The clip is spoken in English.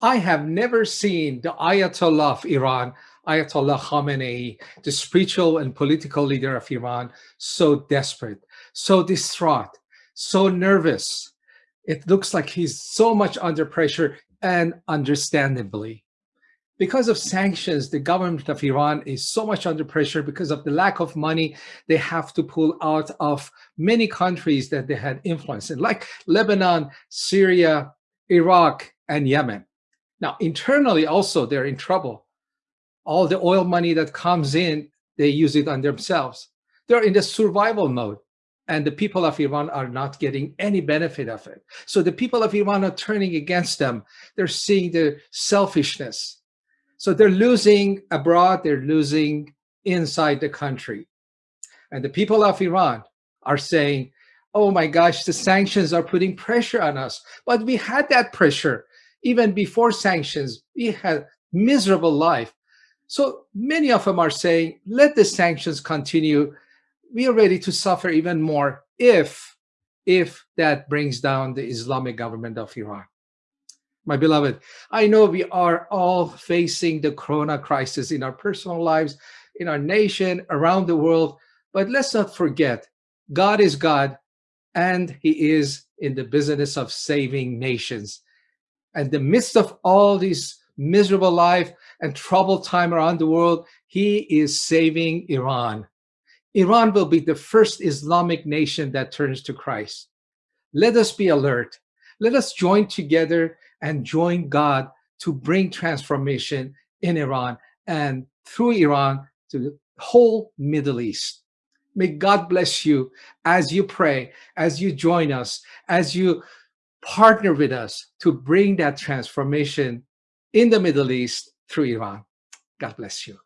I have never seen the Ayatollah of Iran, Ayatollah Khamenei, the spiritual and political leader of Iran, so desperate, so distraught, so nervous. It looks like he's so much under pressure and understandably. Because of sanctions, the government of Iran is so much under pressure because of the lack of money they have to pull out of many countries that they had influence in, like Lebanon, Syria, Iraq, and Yemen. Now, internally also, they're in trouble. All the oil money that comes in, they use it on themselves. They're in the survival mode and the people of Iran are not getting any benefit of it. So the people of Iran are turning against them. They're seeing the selfishness. So they're losing abroad, they're losing inside the country. And the people of Iran are saying, oh my gosh, the sanctions are putting pressure on us. But we had that pressure even before sanctions. We had miserable life. So many of them are saying, let the sanctions continue we are ready to suffer even more if if that brings down the Islamic government of Iran. My beloved, I know we are all facing the corona crisis in our personal lives, in our nation, around the world, but let's not forget, God is God and he is in the business of saving nations. And the midst of all these miserable life and troubled time around the world, he is saving Iran. Iran will be the first Islamic nation that turns to Christ. Let us be alert. Let us join together and join God to bring transformation in Iran and through Iran to the whole Middle East. May God bless you as you pray, as you join us, as you partner with us to bring that transformation in the Middle East through Iran. God bless you.